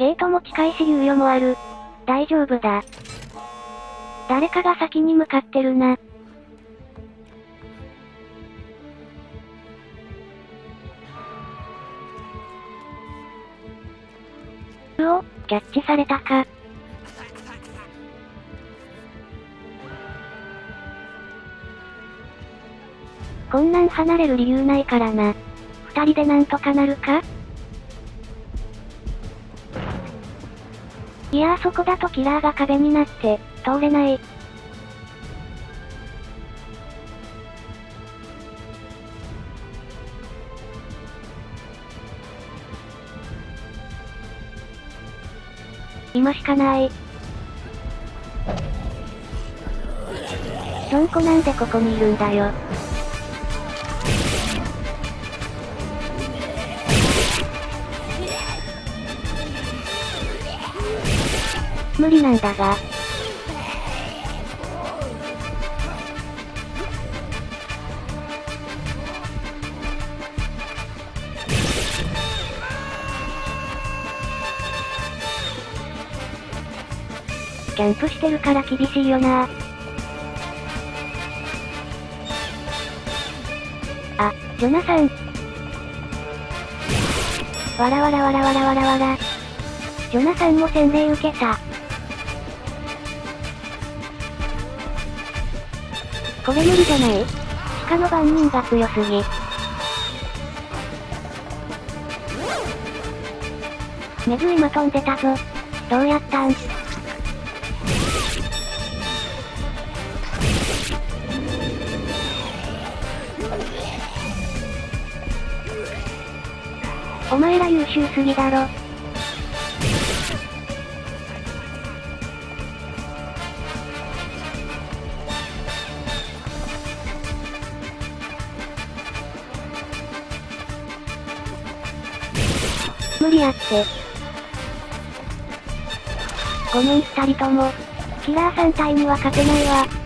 ゲートも近いし猶予もある。大丈夫だ。誰かが先に向かってるな。うお、キャッチされたか。こんなん離れる理由ないからな。二人でなんとかなるか？いやあそこだとキラーが壁になって、通れない。今しかない。ジョンコなんでここにいるんだよ。無理なんだが。キャンプしてるから厳しいよなあ、ジョナサン。わらわらわらわらわらわら。ジョナサンも洗礼受けた。これ無理じゃない鹿の番人が強すぎ。メズ今飛んでたぞ。どうやったんお前ら優秀すぎだろ。無理やって。ごめん二人とも。キラー3体には勝てないわ。